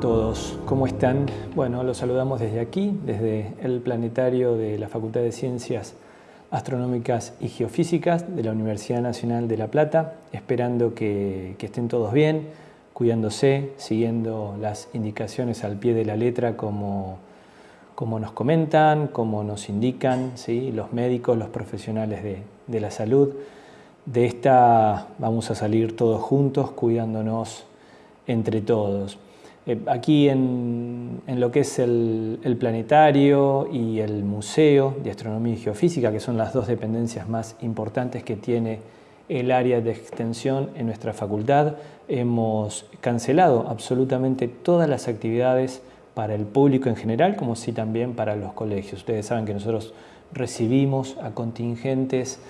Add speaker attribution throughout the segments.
Speaker 1: todos, ¿cómo están? Bueno, los saludamos desde aquí, desde el planetario de la Facultad de Ciencias Astronómicas y Geofísicas de la Universidad Nacional de La Plata, esperando que, estén todos bien, cuidándose, siguiendo las indicaciones al pie de la letra como, como nos comentan, como nos indican ¿sí? los médicos, los profesionales de, de la salud. De esta vamos a salir todos juntos, cuidándonos entre todos. Eh, aquí en, lo que es el, planetario y el Museo de Astronomía y Geofísica, que son las dos dependencias más importantes que tiene el área de extensión en nuestra facultad, hemos cancelado absolutamente todas las actividades para el público en general, como sí también para los colegios. Ustedes saben que nosotros recibimos a contingentes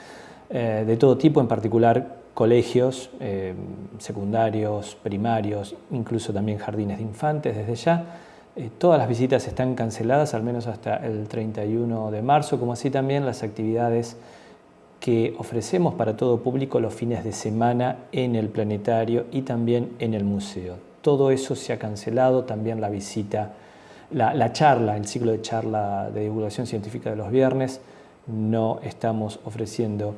Speaker 1: eh, de todo tipo, en particular colegios eh, secundarios, primarios, incluso también jardines de infantes desde ya. Eh, todas las visitas están canceladas, al menos hasta el 31 de marzo, como así también las actividades que ofrecemos para todo público los fines de semana en el planetario y también en el museo. Todo eso se ha cancelado, también la visita, la, la charla, el ciclo de charla de divulgación científica de los viernes, no estamos ofreciendo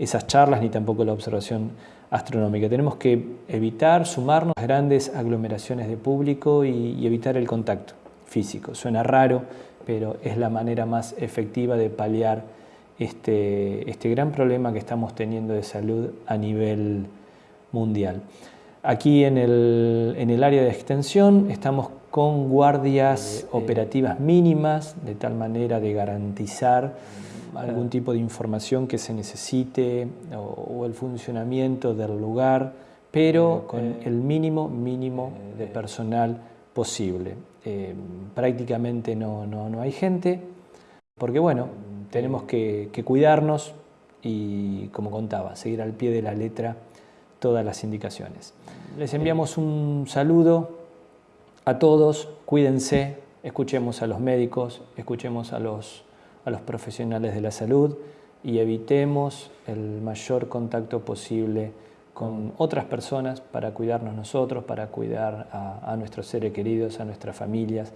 Speaker 1: esas charlas ni tampoco la observación astronómica. Tenemos que evitar sumarnos a grandes aglomeraciones de público y, evitar el contacto físico. Suena raro, pero es la manera más efectiva de paliar este, este gran problema que estamos teniendo de salud a nivel mundial. Aquí en el, en el área de extensión estamos con guardias operativas mínimas, de tal manera de garantizar algún tipo de información que se necesite o, el funcionamiento del lugar, pero con el mínimo mínimo de personal posible. Eh, prácticamente no, no, hay gente, porque bueno, tenemos que, que cuidarnos y, como contaba, seguir al pie de la letra todas las indicaciones. Les enviamos un saludo a todos, cuídense, escuchemos a los médicos, escuchemos a los a los profesionales de la salud y evitemos el mayor contacto posible con otras personas para cuidarnos nosotros, para cuidar a, nuestros seres queridos, a nuestras familias,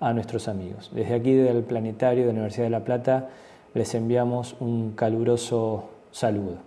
Speaker 1: a nuestros amigos. Desde aquí del Planetario de la Universidad de La Plata les enviamos un caluroso saludo.